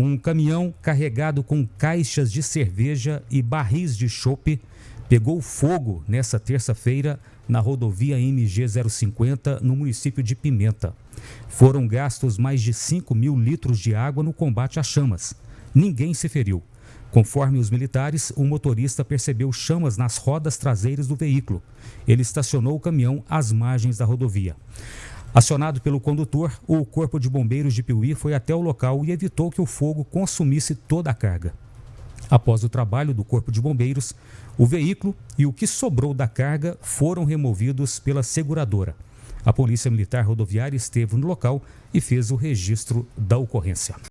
Um caminhão carregado com caixas de cerveja e barris de chope pegou fogo nesta terça-feira na rodovia MG 050, no município de Pimenta. Foram gastos mais de 5 mil litros de água no combate às chamas. Ninguém se feriu. Conforme os militares, o motorista percebeu chamas nas rodas traseiras do veículo. Ele estacionou o caminhão às margens da rodovia. Acionado pelo condutor, o Corpo de Bombeiros de Piuí foi até o local e evitou que o fogo consumisse toda a carga. Após o trabalho do Corpo de Bombeiros, o veículo e o que sobrou da carga foram removidos pela seguradora. A Polícia Militar Rodoviária esteve no local e fez o registro da ocorrência.